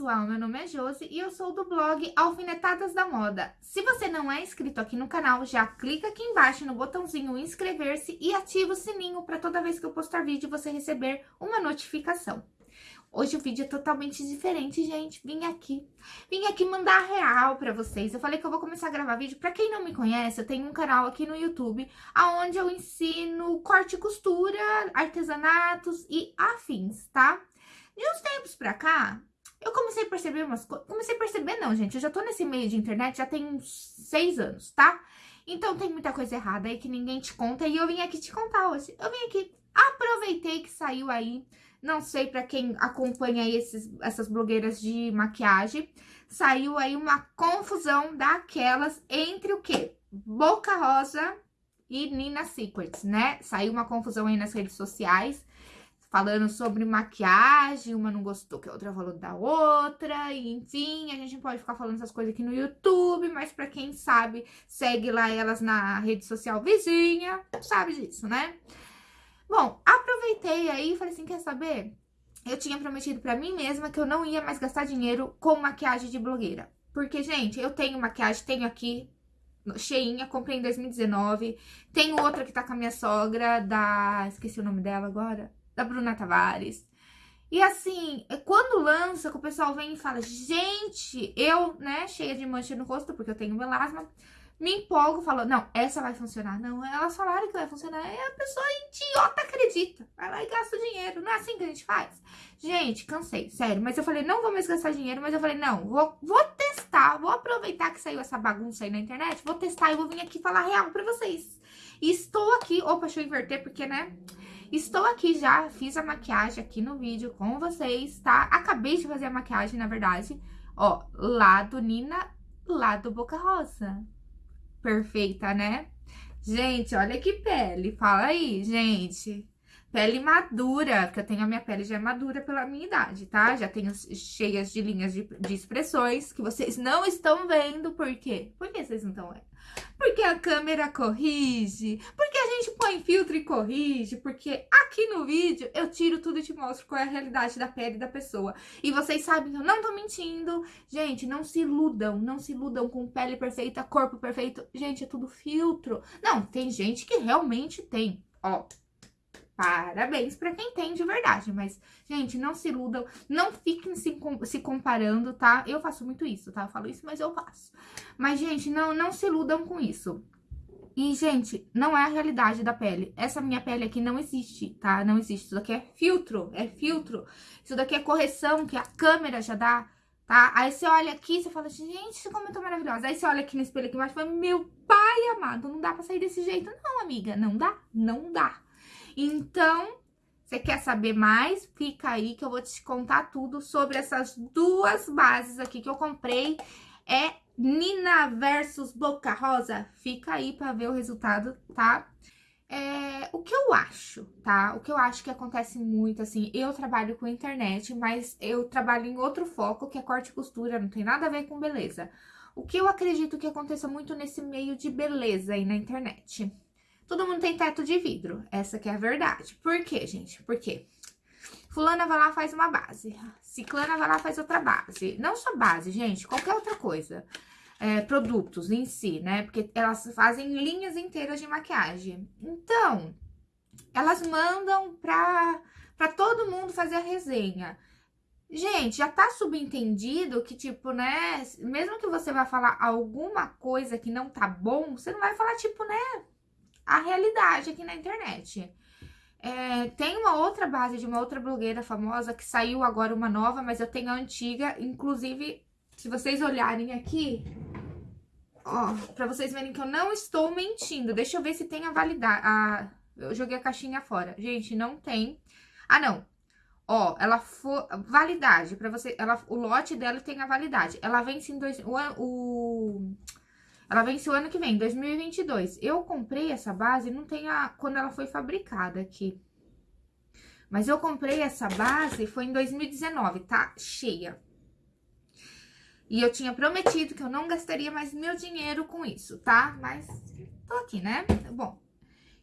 pessoal, meu nome é Josi e eu sou do blog Alfinetadas da Moda. Se você não é inscrito aqui no canal, já clica aqui embaixo no botãozinho inscrever-se e ativa o sininho para toda vez que eu postar vídeo você receber uma notificação. Hoje o vídeo é totalmente diferente, gente. Vim aqui, vim aqui mandar real pra vocês. Eu falei que eu vou começar a gravar vídeo. Pra quem não me conhece, eu tenho um canal aqui no YouTube, onde eu ensino corte e costura, artesanatos e afins, tá? De uns tempos pra cá, eu comecei a perceber umas coisas. Comecei a perceber, não, gente. Eu já tô nesse meio de internet já tem uns seis anos, tá? Então tem muita coisa errada aí que ninguém te conta e eu vim aqui te contar hoje. Eu vim aqui, aproveitei que saiu aí não sei para quem acompanha esses, essas blogueiras de maquiagem. Saiu aí uma confusão daquelas entre o quê? Boca Rosa e Nina Secrets, né? Saiu uma confusão aí nas redes sociais, falando sobre maquiagem, uma não gostou que a outra falou da outra, e enfim, a gente pode ficar falando essas coisas aqui no YouTube, mas pra quem sabe, segue lá elas na rede social vizinha, sabe disso, né? Bom, aproveitei aí e falei assim, quer saber? Eu tinha prometido pra mim mesma que eu não ia mais gastar dinheiro com maquiagem de blogueira. Porque, gente, eu tenho maquiagem, tenho aqui, cheinha, comprei em 2019. Tenho outra que tá com a minha sogra, da... esqueci o nome dela agora. Da Bruna Tavares. E assim, é quando lança, que o pessoal vem e fala, gente, eu, né, cheia de mancha no rosto, porque eu tenho melasma, me empolgo, falo, não, essa vai funcionar. Não, elas falaram que vai funcionar. E a pessoa idiota acredita. Vai lá e gasta o dinheiro. Não é assim que a gente faz? Gente, cansei, sério. Mas eu falei, não vou mais gastar dinheiro. Mas eu falei, não, vou, vou testar. Vou aproveitar que saiu essa bagunça aí na internet. Vou testar e vou vir aqui falar real pra vocês. E estou aqui... Opa, deixa eu inverter, porque, né... Estou aqui já, fiz a maquiagem aqui no vídeo com vocês, tá? Acabei de fazer a maquiagem, na verdade. Ó, lado Nina, lado Boca Rosa perfeita, né? Gente, olha que pele. Fala aí, gente. Pele madura, porque eu tenho a minha pele já é madura pela minha idade, tá? Já tenho cheias de linhas de, de expressões que vocês não estão vendo. Por quê? Por que vocês não estão vendo? Porque a câmera corrige, porque a gente põe filtro e corrige, porque aqui no vídeo eu tiro tudo e te mostro qual é a realidade da pele da pessoa. E vocês sabem que eu não tô mentindo. Gente, não se iludam, não se iludam com pele perfeita, corpo perfeito. Gente, é tudo filtro. Não, tem gente que realmente tem, ó. Parabéns para quem tem de verdade, mas, gente, não se iludam, não fiquem se, se comparando, tá? Eu faço muito isso, tá? Eu falo isso, mas eu faço. Mas, gente, não, não se iludam com isso. E, gente, não é a realidade da pele. Essa minha pele aqui não existe, tá? Não existe. Isso daqui é filtro, é filtro. Isso daqui é correção que a câmera já dá, tá? Aí você olha aqui você fala assim, gente, como eu tô maravilhosa. Aí você olha aqui no espelho aqui embaixo e fala, meu pai amado, não dá pra sair desse jeito. Não, amiga, não dá, não dá. Então, você quer saber mais? Fica aí que eu vou te contar tudo sobre essas duas bases aqui que eu comprei. É Nina versus Boca Rosa. Fica aí pra ver o resultado, tá? É, o que eu acho, tá? O que eu acho que acontece muito, assim, eu trabalho com internet, mas eu trabalho em outro foco, que é corte e costura, não tem nada a ver com beleza. O que eu acredito que aconteça muito nesse meio de beleza aí na internet? Todo mundo tem teto de vidro, essa que é a verdade. Por quê, gente? Por quê? Fulana vai lá faz uma base, ciclana vai lá faz outra base. Não só base, gente, qualquer outra coisa. É, produtos em si, né? Porque elas fazem linhas inteiras de maquiagem. Então, elas mandam pra, pra todo mundo fazer a resenha. Gente, já tá subentendido que, tipo, né? Mesmo que você vá falar alguma coisa que não tá bom, você não vai falar, tipo, né? A realidade aqui na internet. É, tem uma outra base de uma outra blogueira famosa que saiu agora uma nova, mas eu tenho a antiga. Inclusive, se vocês olharem aqui, ó, pra vocês verem que eu não estou mentindo. Deixa eu ver se tem a validade. A, eu joguei a caixinha fora. Gente, não tem. Ah, não. Ó, ela for validade para você, ela o lote dela tem a validade. Ela vence em dois o, o ela vence o ano que vem, 2022. Eu comprei essa base, não tem a... quando ela foi fabricada aqui. Mas eu comprei essa base, foi em 2019, tá? Cheia. E eu tinha prometido que eu não gastaria mais meu dinheiro com isso, tá? Mas tô aqui, né? Bom,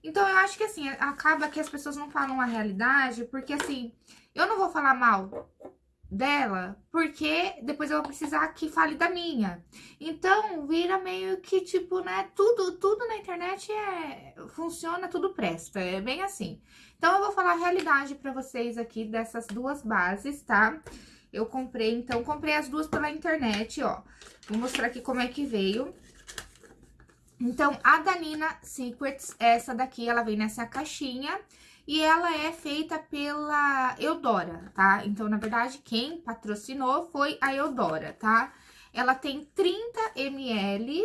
então eu acho que assim, acaba que as pessoas não falam a realidade, porque assim, eu não vou falar mal dela, porque depois eu vou precisar que fale da minha. Então, vira meio que, tipo, né, tudo, tudo na internet é, funciona, tudo presta, é bem assim. Então, eu vou falar a realidade pra vocês aqui dessas duas bases, tá? Eu comprei, então, comprei as duas pela internet, ó. Vou mostrar aqui como é que veio. Então, a Danina Secrets, essa daqui, ela vem nessa caixinha. E ela é feita pela Eudora, tá? Então, na verdade, quem patrocinou foi a Eudora, tá? Ela tem 30 ml,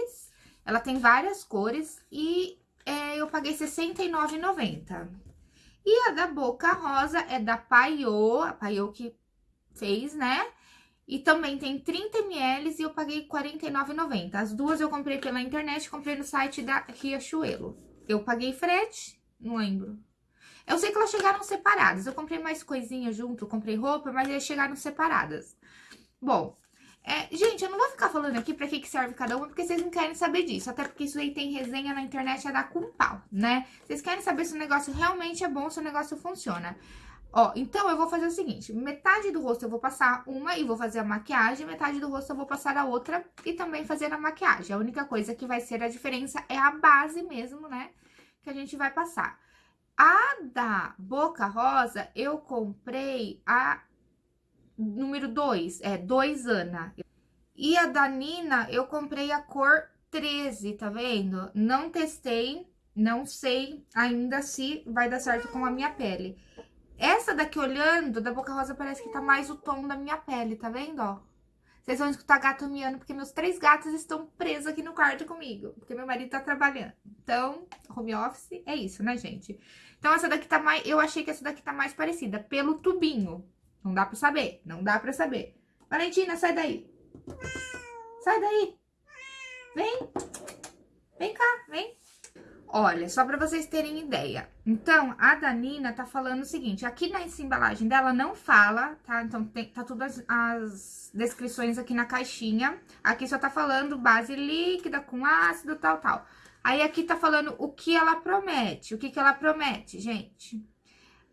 ela tem várias cores e é, eu paguei R$69,90. E a da Boca Rosa é da Paiô, a Paiô que fez, né? E também tem 30 ml e eu paguei R$49,90. As duas eu comprei pela internet, comprei no site da Riachuelo. Eu paguei frete, não lembro. Eu sei que elas chegaram separadas. Eu comprei mais coisinha junto, comprei roupa, mas elas chegaram separadas. Bom, é, gente, eu não vou ficar falando aqui pra que, que serve cada uma, porque vocês não querem saber disso. Até porque isso aí tem resenha na internet, é dar com pau, né? Vocês querem saber se o negócio realmente é bom, se o negócio funciona. Ó, então eu vou fazer o seguinte, metade do rosto eu vou passar uma e vou fazer a maquiagem, metade do rosto eu vou passar a outra e também fazer a maquiagem. A única coisa que vai ser a diferença é a base mesmo, né, que a gente vai passar. A da Boca Rosa, eu comprei a número 2, é 2 Ana. E a da Nina, eu comprei a cor 13, tá vendo? Não testei, não sei ainda se vai dar certo com a minha pele. Essa daqui, olhando, da Boca Rosa, parece que tá mais o tom da minha pele, tá vendo, ó? Vocês vão escutar gato miando, porque meus três gatos estão presos aqui no quarto comigo. Porque meu marido tá trabalhando. Então, home office é isso, né, gente? Então, essa daqui tá mais... Eu achei que essa daqui tá mais parecida. Pelo tubinho. Não dá pra saber. Não dá pra saber. Valentina, sai daí. Sai daí. Vem. Vem cá, vem. Olha, só para vocês terem ideia. Então, a Danina tá falando o seguinte, aqui na embalagem dela não fala, tá? Então, tem, tá tudo as, as, descrições aqui na caixinha. Aqui só tá falando base líquida com ácido, tal, tal. Aí, aqui tá falando o que ela promete. O que que ela promete, gente?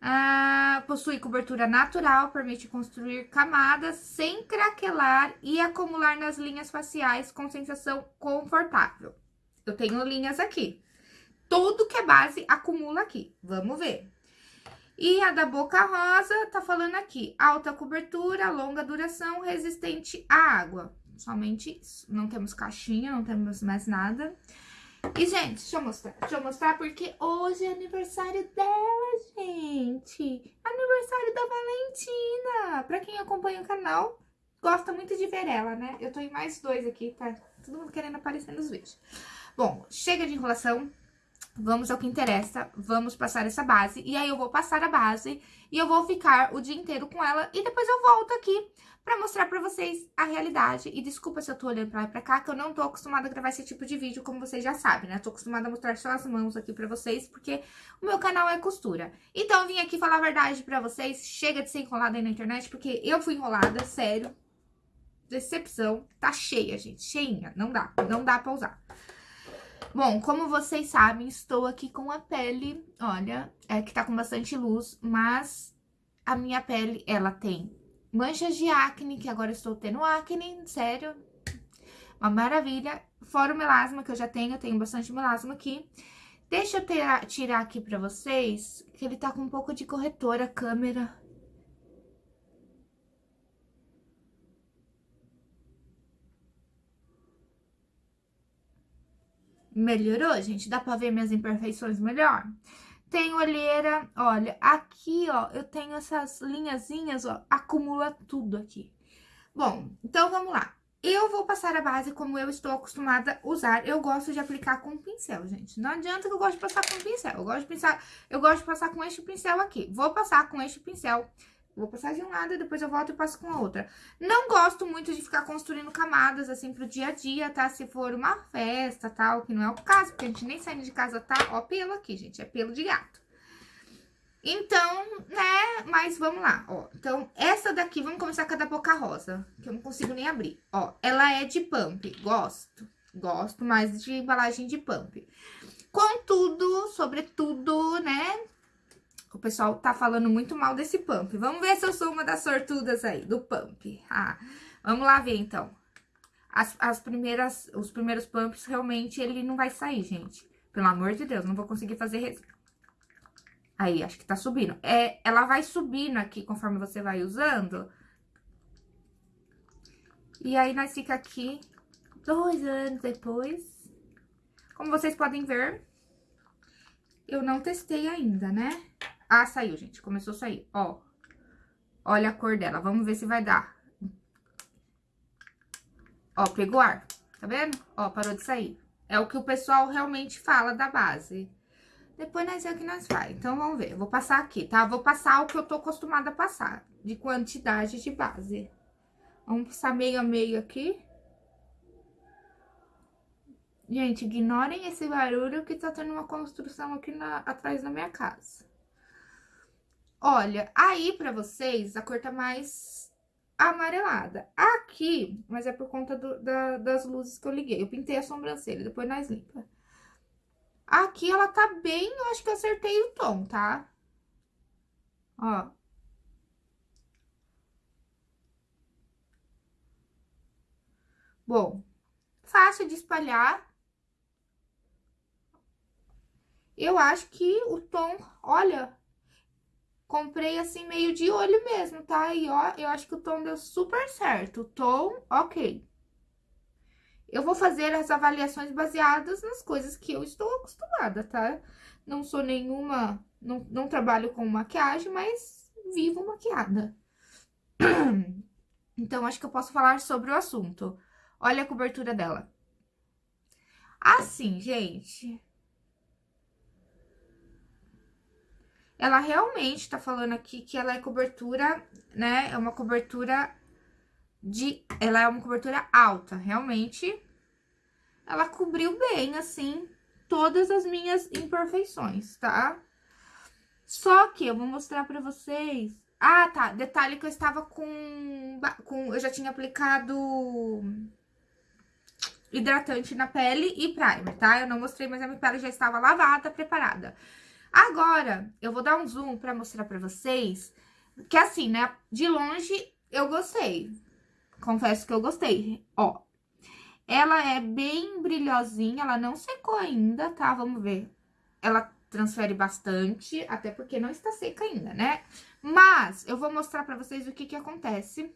Ah, possui cobertura natural, permite construir camadas sem craquelar e acumular nas linhas faciais com sensação confortável. Eu tenho linhas aqui tudo que é base acumula aqui. Vamos ver. E a da Boca Rosa tá falando aqui, alta cobertura, longa duração, resistente à água. Somente isso. Não temos caixinha, não temos mais nada. E, gente, deixa eu mostrar. Deixa eu mostrar porque hoje é aniversário dela, gente. Aniversário da Valentina. Pra quem acompanha o canal, gosta muito de ver ela, né? Eu tô em mais dois aqui, tá? Todo mundo querendo aparecer nos vídeos. Bom, chega de enrolação. Vamos ao que interessa, vamos passar essa base. E aí, eu vou passar a base e eu vou ficar o dia inteiro com ela. E depois eu volto aqui pra mostrar pra vocês a realidade. E desculpa se eu tô olhando pra lá e pra cá, que eu não tô acostumada a gravar esse tipo de vídeo, como vocês já sabem, né? tô acostumada a mostrar só as mãos aqui pra vocês, porque o meu canal é costura. Então, vim aqui falar a verdade pra vocês. Chega de ser enrolada aí na internet, porque eu fui enrolada, sério. Decepção. Tá cheia, gente. Cheinha. Não dá. Não dá pra usar. Bom, como vocês sabem, estou aqui com a pele, olha, é que tá com bastante luz, mas a minha pele, ela tem manchas de acne, que agora estou tendo acne, sério, uma maravilha. Fora o melasma que eu já tenho, eu tenho bastante melasma aqui. Deixa eu ter, tirar aqui pra vocês, que ele tá com um pouco de corretor a câmera. Melhorou, gente? Dá pra ver minhas imperfeições melhor? Tem olheira, olha, aqui, ó, eu tenho essas linhazinhas, ó, acumula tudo aqui. Bom, então vamos lá. Eu vou passar a base como eu estou acostumada a usar. Eu gosto de aplicar com pincel, gente. Não adianta que eu gosto de passar com pincel. Eu gosto de pensar, eu gosto de passar com este pincel aqui. Vou passar com este pincel Vou passar de um lado e depois eu volto e passo com a outra. Não gosto muito de ficar construindo camadas, assim, pro dia a dia, tá? Se for uma festa, tal, que não é o caso, porque a gente nem saindo de casa tá, ó, pelo aqui, gente, é pelo de gato. Então, né, mas vamos lá, ó. Então, essa daqui, vamos começar com a da Boca Rosa, que eu não consigo nem abrir. Ó, ela é de pump, gosto, gosto mais de embalagem de pump. Contudo, sobretudo, né, O pessoal tá falando muito mal desse pump. Vamos ver se eu sou uma das sortudas aí, do pump. Ah, vamos lá ver, então. As, as primeiras, os primeiros pumps, realmente, ele não vai sair, gente. Pelo amor de Deus, não vou conseguir fazer... Aí, acho que tá subindo. É, ela vai subindo aqui conforme você vai usando. E aí, nós fica aqui dois anos depois. Como vocês podem ver, eu não testei ainda, né? Ah, saiu, gente. Começou a sair, ó. Olha a cor dela. Vamos ver se vai dar. Ó, pegou ar. Tá vendo? Ó, parou de sair. É o que o pessoal realmente fala da base. Depois nós vemos o que nós faz. Então, vamos ver. vou passar aqui, tá? Vou passar o que eu tô acostumada a passar. De quantidade de base. Vamos passar meio a meio aqui. Gente, ignorem esse barulho que tá tendo uma construção aqui na, atrás da minha casa. Olha, aí pra vocês a cor tá mais amarelada. Aqui, mas é por conta do, da, das luzes que eu liguei. Eu pintei a sobrancelha, depois nós limpa. Aqui ela tá bem, eu acho que eu acertei o tom, tá? Ó. Bom, fácil de espalhar. Eu acho que o tom, olha, comprei assim meio de olho mesmo, tá? E ó, eu acho que o tom deu super certo. O tom, ok. Eu vou fazer as avaliações baseadas nas coisas que eu estou acostumada, tá? Não sou nenhuma, não, não trabalho com maquiagem, mas vivo maquiada. Então, acho que eu posso falar sobre o assunto. Olha a cobertura dela. Assim, gente, ela realmente tá falando aqui que ela é cobertura, né? É uma cobertura de... Ela é uma cobertura alta, realmente. Ela cobriu bem, assim, todas as minhas imperfeições, tá? Só que eu vou mostrar pra vocês... Ah, tá. Detalhe que eu estava com... com eu já tinha aplicado hidratante na pele e primer, tá? Eu não mostrei, mas a minha pele já estava lavada, preparada. Agora, eu vou dar um zoom pra mostrar pra vocês que assim, né, de longe eu gostei. Confesso que eu gostei, ó. Ela é bem brilhosinha, ela não secou ainda, tá? Vamos ver. Ela transfere bastante, até porque não está seca ainda, né? Mas eu vou mostrar pra vocês o que que acontece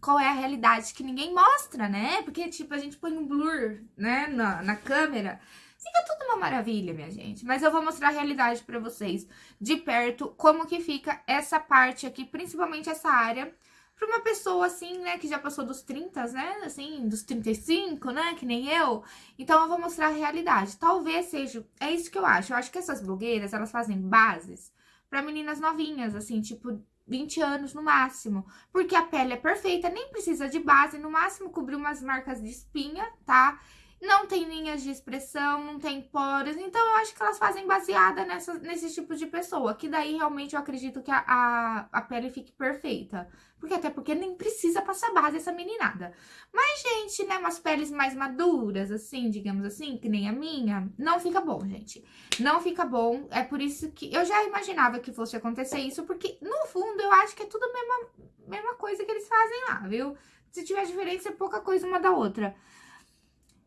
qual é a realidade que ninguém mostra, né? Porque, tipo, a gente põe um blur, né, na, na câmera Fica tudo uma maravilha, minha gente. Mas eu vou mostrar a realidade pra vocês de perto, como que fica essa parte aqui, principalmente essa área. Pra uma pessoa assim, né, que já passou dos 30, né, assim, dos 35, né, que nem eu. Então, eu vou mostrar a realidade. Talvez seja, é isso que eu acho. Eu acho que essas blogueiras, elas fazem bases pra meninas novinhas, assim, tipo, 20 anos no máximo. Porque a pele é perfeita, nem precisa de base, no máximo cobrir umas marcas de espinha, tá? Não tem linhas de expressão, não tem poros, então eu acho que elas fazem baseada nessa, nesse tipo de pessoa, que daí realmente eu acredito que a, a, a pele fique perfeita. Porque até porque nem precisa passar base essa meninada. Mas, gente, né, umas peles mais maduras, assim, digamos assim, que nem a minha, não fica bom, gente. Não fica bom, é por isso que eu já imaginava que fosse acontecer isso, porque no fundo eu acho que é tudo a mesma, mesma coisa que eles fazem lá, viu? Se tiver diferença, é pouca coisa uma da outra.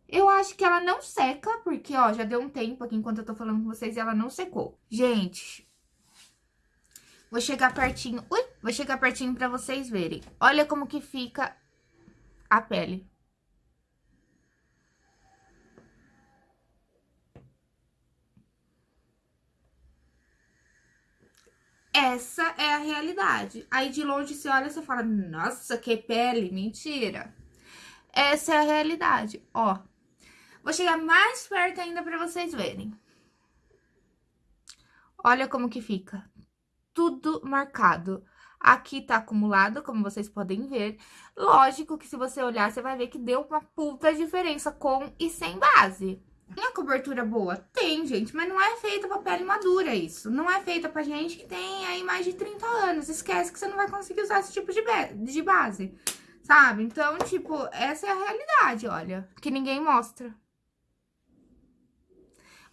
Eu acho que ela não seca, porque, ó, já deu um tempo aqui enquanto eu tô falando com vocês e ela não secou. Gente, vou chegar pertinho, ui, vou chegar pertinho pra vocês verem. Olha como que fica a pele. Essa é a realidade. Aí de longe você olha e você fala, nossa, que pele, mentira. Essa é a realidade, ó. Vou chegar mais perto ainda pra vocês verem. Olha como que fica. Tudo marcado. Aqui tá acumulado, como vocês podem ver. Lógico que se você olhar, você vai ver que deu uma puta diferença com e sem base. Tem a cobertura boa? Tem, gente, mas não é feita pra pele madura isso. Não é feita pra gente que tem aí mais de 30 anos. Esquece que você não vai conseguir usar esse tipo de, de base, sabe? Então, tipo, essa é a realidade, olha, que ninguém mostra.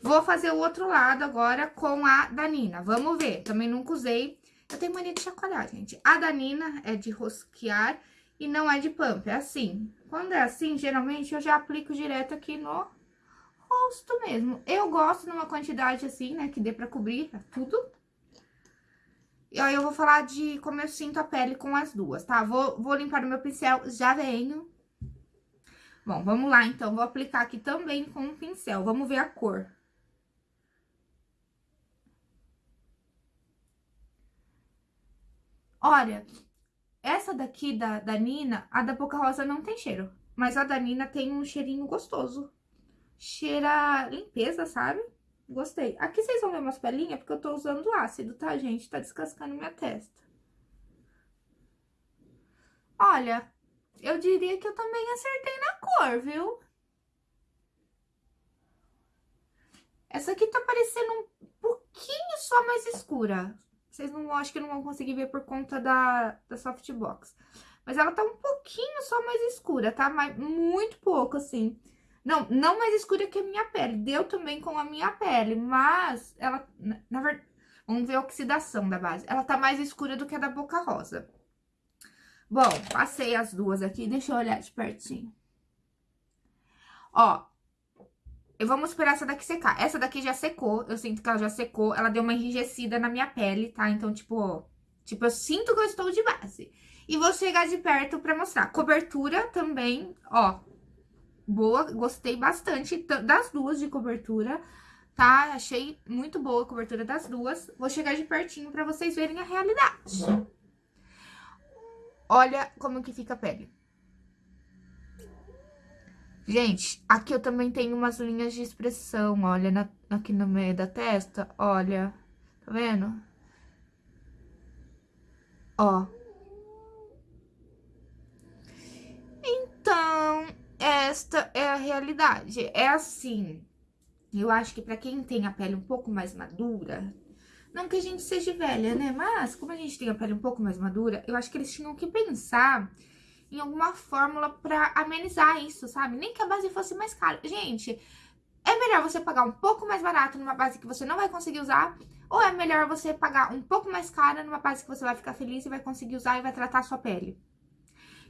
Vou fazer o outro lado agora com a Danina. Vamos ver. Também nunca usei. Eu tenho mania de chacoalhar, gente. A Danina é de rosquear e não é de pump. É assim. Quando é assim, geralmente eu já aplico direto aqui no rosto mesmo. Eu gosto numa quantidade assim, né, que dê pra cobrir tudo. E aí eu vou falar de como eu sinto a pele com as duas, tá? Vou, vou limpar o meu pincel, já venho. Bom, vamos lá então, vou aplicar aqui também com o pincel. Vamos ver a cor. Olha, essa daqui da, da Nina, a da Boca Rosa não tem cheiro. Mas a da Nina tem um cheirinho gostoso. Cheira limpeza, sabe? Gostei. Aqui vocês vão ver umas pelinhas, porque eu tô usando ácido, tá, gente? Tá descascando minha testa. Olha, eu diria que eu também acertei na cor, viu? Essa aqui tá parecendo um pouquinho só mais escura. Vocês não, acho que não vão conseguir ver por conta da, da softbox. Mas ela tá um pouquinho só mais escura, tá? Mas muito pouco, assim. Não, não mais escura que a minha pele. Deu também com a minha pele, mas ela, na verdade, vamos ver a oxidação da base. Ela tá mais escura do que a da Boca Rosa. Bom, passei as duas aqui, deixa eu olhar de pertinho. Ó, eu vou esperar essa daqui secar. Essa daqui já secou, eu sinto que ela já secou. Ela deu uma enrijecida na minha pele, tá? Então, tipo, ó, tipo, eu sinto que eu estou de base. E vou chegar de perto pra mostrar. Cobertura também, ó, boa, gostei bastante das duas de cobertura, tá? Achei muito boa a cobertura das duas. Vou chegar de pertinho pra vocês verem a realidade. Olha como que fica a pele. Gente, aqui eu também tenho umas linhas de expressão, olha, na, aqui no meio da testa, olha, tá vendo? Ó. Então, esta é a realidade, é assim. Eu acho que pra quem tem a pele um pouco mais madura, não que a gente seja velha, né? Mas, como a gente tem a pele um pouco mais madura, eu acho que eles tinham que pensar em alguma fórmula pra amenizar isso, sabe? Nem que a base fosse mais cara. Gente, é melhor você pagar um pouco mais barato numa base que você não vai conseguir usar, ou é melhor você pagar um pouco mais cara numa base que você vai ficar feliz e vai conseguir usar e vai tratar a sua pele?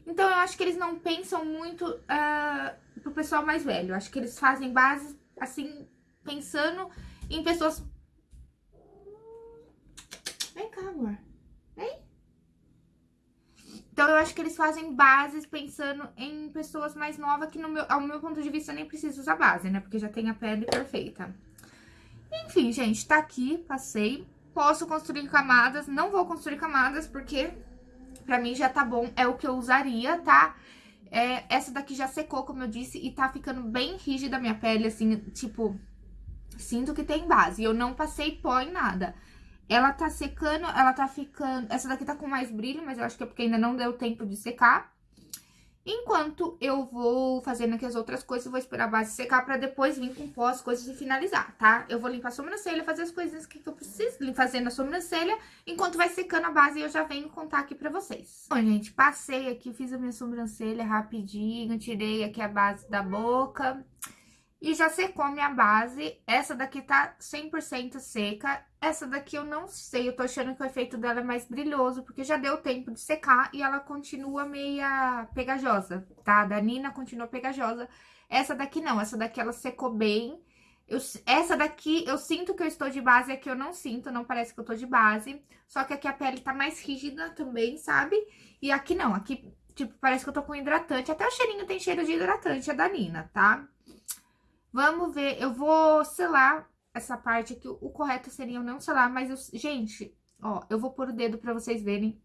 Então, eu acho que eles não pensam muito uh, pro pessoal mais velho. Eu acho que eles fazem bases, assim, pensando em pessoas... Vem cá, amor. Então, eu acho que eles fazem bases pensando em pessoas mais novas, que no meu, ao meu ponto de vista nem precisa usar base, né? Porque já tem a pele perfeita. Enfim, gente, tá aqui, passei. Posso construir camadas, não vou construir camadas, porque pra mim já tá bom, é o que eu usaria, tá? É, essa daqui já secou, como eu disse, e tá ficando bem rígida a minha pele, assim, tipo... Sinto que tem base, eu não passei pó em nada. Ela tá secando, ela tá ficando... Essa daqui tá com mais brilho, mas eu acho que é porque ainda não deu tempo de secar. Enquanto eu vou fazendo aqui as outras coisas, vou esperar a base secar pra depois vir com pó as coisas e finalizar, tá? Eu vou limpar a sobrancelha, fazer as coisinhas que eu preciso fazer na sobrancelha, enquanto vai secando a base eu já venho contar aqui pra vocês. Bom, gente, passei aqui, fiz a minha sobrancelha rapidinho, tirei aqui a base da boca... E já secou minha base, essa daqui tá 100% seca, essa daqui eu não sei, eu tô achando que o efeito dela é mais brilhoso, porque já deu tempo de secar e ela continua meia pegajosa, tá? A da Nina continua pegajosa, essa daqui não, essa daqui ela secou bem, eu, essa daqui, eu sinto que eu estou de base, aqui eu não sinto, não parece que eu tô de base. Só que aqui a pele tá mais rígida também, sabe? E aqui não, aqui, tipo, parece que eu tô com hidratante. Até o cheirinho tem cheiro de hidratante, é da Nina, tá? Vamos ver, eu vou selar essa parte aqui. O correto seria eu não selar, mas eu... Gente, ó, eu vou pôr o dedo pra vocês verem.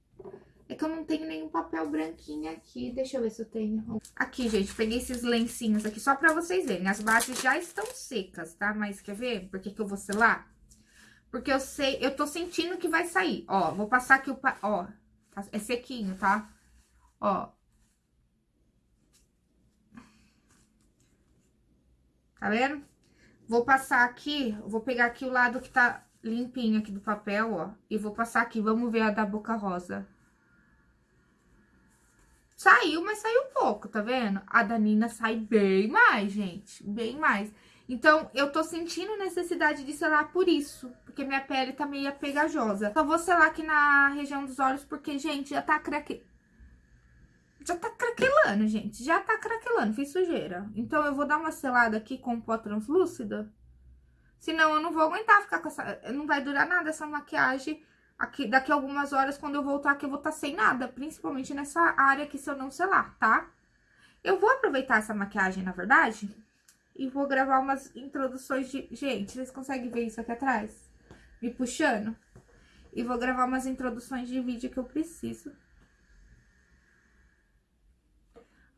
É que eu não tenho nenhum papel branquinho aqui. Deixa eu ver se eu tenho. Aqui, gente, peguei esses lencinhos aqui só pra vocês verem. As bases já estão secas, tá? Mas quer ver por que que eu vou selar? Porque eu sei, eu tô sentindo que vai sair. Ó, vou passar aqui o... Pa... Ó, tá, é sequinho, tá? Ó, Tá vendo? Vou passar aqui, vou pegar aqui o lado que tá limpinho aqui do papel, ó. E vou passar aqui, vamos ver a da boca rosa. Saiu, mas saiu pouco, tá vendo? A da Nina sai bem mais, gente, bem mais. Então, eu tô sentindo necessidade de selar por isso, porque minha pele tá meio pegajosa. Só vou selar aqui na região dos olhos, porque, gente, já tá craque... Já tá craquelando, gente, já tá craquelando, fiz sujeira. Então, eu vou dar uma selada aqui com pó translúcida, senão eu não vou aguentar ficar com essa... Não vai durar nada essa maquiagem aqui, daqui a algumas horas, quando eu voltar aqui, eu vou estar tá sem nada, principalmente nessa área aqui, se eu não selar, tá? Eu vou aproveitar essa maquiagem, na verdade, e vou gravar umas introduções de... Gente, vocês conseguem ver isso aqui atrás? Me puxando? E vou gravar umas introduções de vídeo que eu preciso.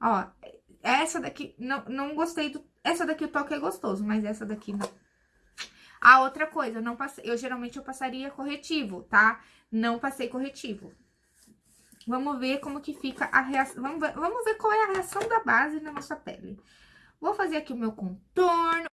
Ó, essa daqui, não, não gostei do... Essa daqui o toque é gostoso, mas essa daqui não. A outra coisa, eu não passei, eu geralmente eu passaria corretivo, tá? Não passei corretivo. Vamos ver como que fica a reação, vamos vamos ver qual é a reação da base na nossa pele. Vou fazer aqui o meu contorno.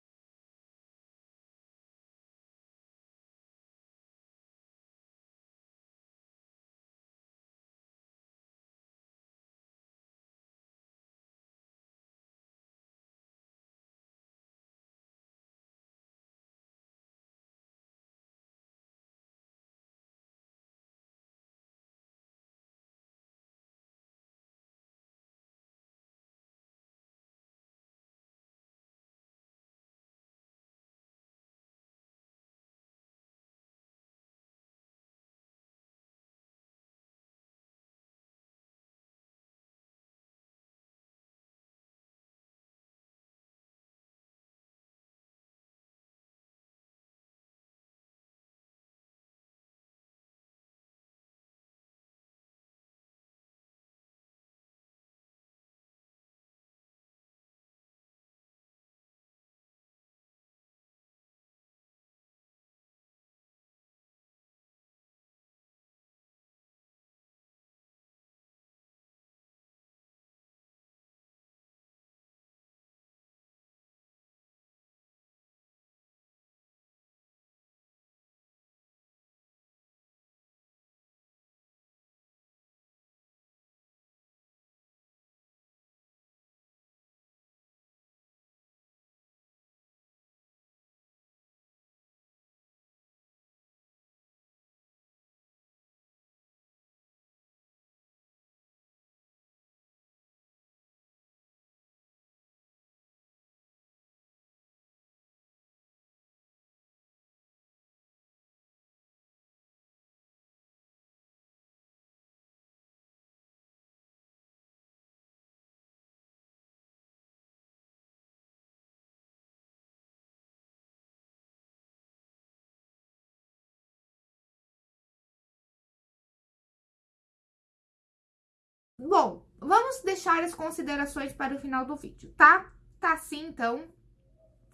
Bom, vamos deixar as considerações para o final do vídeo, tá? Tá assim, então.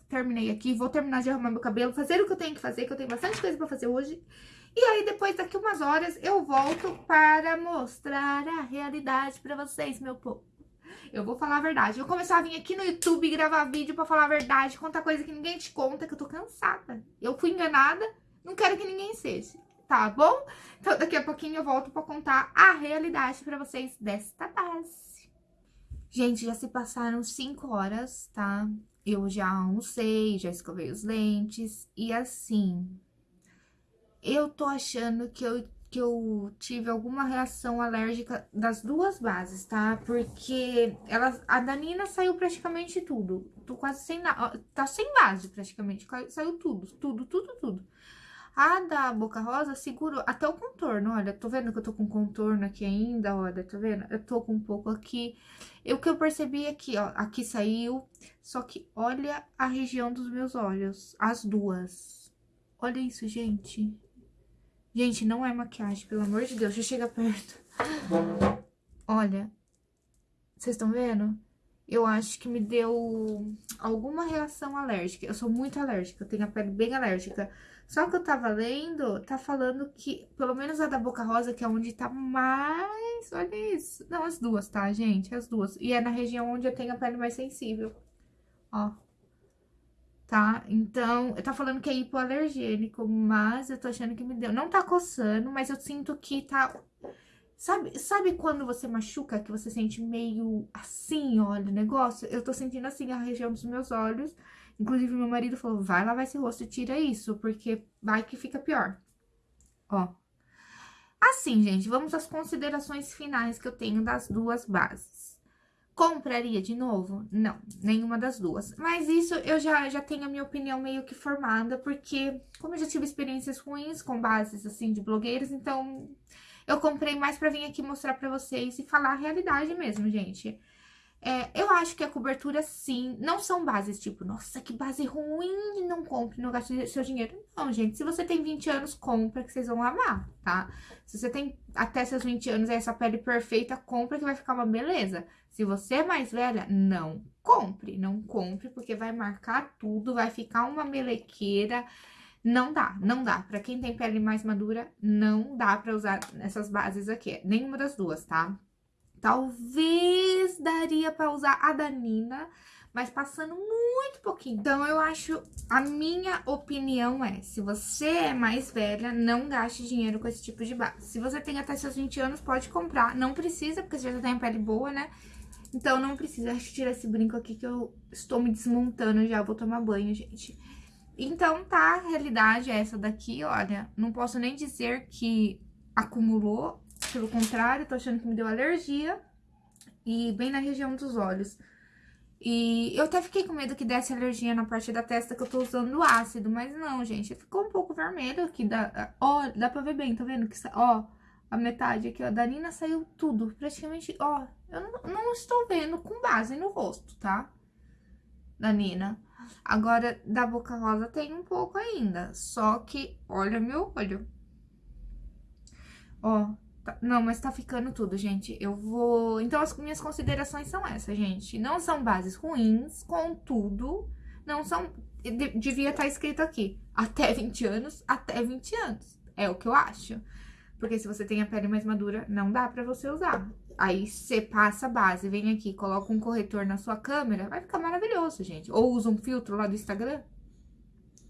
Terminei aqui, vou terminar de arrumar meu cabelo, fazer o que eu tenho que fazer, que eu tenho bastante coisa pra fazer hoje. E aí, depois, daqui umas horas, eu volto para mostrar a realidade pra vocês, meu povo. Eu vou falar a verdade. Eu vou começar a vir aqui no YouTube gravar vídeo pra falar a verdade, contar coisa que ninguém te conta, que eu tô cansada. Eu fui enganada, não quero que ninguém seja tá bom? Então, daqui a pouquinho eu volto pra contar a realidade pra vocês desta base. Gente, já se passaram 5 horas, tá? Eu já almocei, já escovei os lentes e assim... Eu tô achando que eu, que eu tive alguma reação alérgica das duas bases, tá? Porque ela, a Danina saiu praticamente tudo. Tô quase sem nada. Tá sem base praticamente. Saiu tudo, tudo, tudo, tudo. A da Boca Rosa segurou até o contorno, olha, tô vendo que eu tô com contorno aqui ainda, olha, tá vendo? Eu tô com um pouco aqui. E o que eu percebi aqui, ó, aqui saiu, só que olha a região dos meus olhos, as duas. Olha isso, gente. Gente, não é maquiagem, pelo amor de Deus, deixa eu chegar perto. Olha, vocês estão vendo? Eu acho que me deu alguma reação alérgica. Eu sou muito alérgica, eu tenho a pele bem alérgica. Só que eu tava lendo, tá falando que, pelo menos a da Boca Rosa, que é onde tá mais... Olha isso. Não, as duas, tá, gente? As duas. E é na região onde eu tenho a pele mais sensível. Ó. Tá? Então, tá falando que é hipoalergênico, mas eu tô achando que me deu. Não tá coçando, mas eu sinto que tá... Sabe, sabe quando você machuca, que você sente meio assim, olha, o negócio? Eu tô sentindo assim a região dos meus olhos Inclusive, meu marido falou, vai lavar esse rosto e tira isso, porque vai que fica pior. Ó. Assim, gente, vamos às considerações finais que eu tenho das duas bases. Compraria de novo? Não, nenhuma das duas. Mas isso eu já, já tenho a minha opinião meio que formada, porque como eu já tive experiências ruins com bases, assim, de blogueiras, então eu comprei mais pra vir aqui mostrar pra vocês e falar a realidade mesmo, gente. É, eu acho que a cobertura, sim, não são bases tipo, nossa, que base ruim, não compre, não gaste seu dinheiro. Não, gente, se você tem 20 anos, compra que vocês vão amar, tá? Se você tem até seus 20 anos e essa pele perfeita, compra que vai ficar uma beleza. Se você é mais velha, não compre, não compre, porque vai marcar tudo, vai ficar uma melequeira. Não dá, não dá. Pra quem tem pele mais madura, não dá pra usar essas bases aqui. Nenhuma das duas, tá? Talvez daria pra usar a da Nina, mas passando muito pouquinho. Então, eu acho, a minha opinião é, se você é mais velha, não gaste dinheiro com esse tipo de base. Se você tem até seus 20 anos, pode comprar. Não precisa, porque você já tem a pele boa, né? Então, não precisa. Eu tirar esse brinco aqui que eu estou me desmontando já. Vou tomar banho, gente. Então, tá, a realidade é essa daqui, olha. Não posso nem dizer que acumulou pelo contrário, tô achando que me deu alergia. E bem na região dos olhos. E eu até fiquei com medo que desse alergia na parte da testa que eu tô usando ácido. Mas não, gente. Ficou um pouco vermelho aqui. Dá, ó, dá pra ver bem, tá vendo? Que, ó, a metade aqui, ó. Da Nina saiu tudo. Praticamente, ó. Eu não, não estou vendo com base no rosto, tá? Da Nina. Agora, da Boca Rosa tem um pouco ainda. Só que, olha meu olho. Ó, Tá, não, mas tá ficando tudo, gente. Eu vou... Então, as minhas considerações são essas, gente. Não são bases ruins, contudo, não são... Devia estar tá escrito aqui, até 20 anos, até 20 anos. É o que eu acho. Porque se você tem a pele mais madura, não dá pra você usar. Aí, você passa a base, vem aqui, coloca um corretor na sua câmera, vai ficar maravilhoso, gente. Ou usa um filtro lá do Instagram,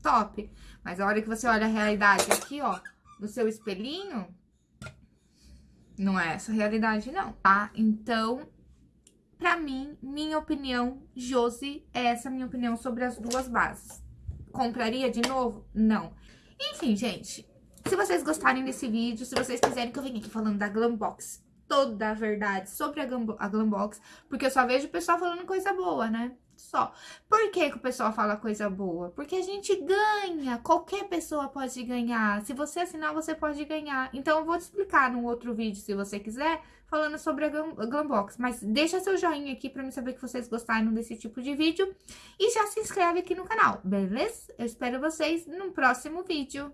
top. Mas a hora que você olha a realidade aqui, ó, no seu espelhinho, não é essa a realidade, não, tá? Então, pra mim, minha opinião, Josi, é essa minha opinião sobre as duas bases. Compraria de novo? Não. Enfim, gente, se vocês gostarem desse vídeo, se vocês quiserem que eu venha aqui falando da Glambox, toda a verdade sobre a, Glambox, porque eu só vejo o pessoal falando coisa boa, né? Só. Por que, que o pessoal fala coisa boa? Porque a gente ganha, qualquer pessoa pode ganhar. Se você assinar, você pode ganhar. Então, eu vou te explicar num outro vídeo, se você quiser, falando sobre a Glambox. Mas deixa seu joinha aqui pra me saber que vocês gostaram desse tipo de vídeo. E já se inscreve aqui no canal, beleza? Eu espero vocês no próximo vídeo.